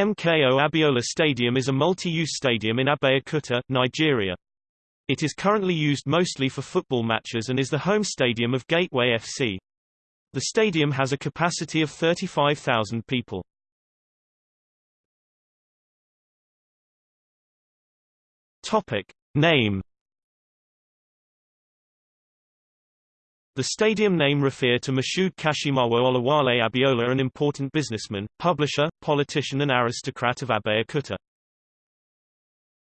MKO Abiola Stadium is a multi-use stadium in Abeokuta, Nigeria. It is currently used mostly for football matches and is the home stadium of Gateway FC. The stadium has a capacity of 35,000 people. Topic. Name The stadium name referred to Moshood Kashimawo Olawale Abiola an important businessman, publisher, politician and aristocrat of Abeokuta.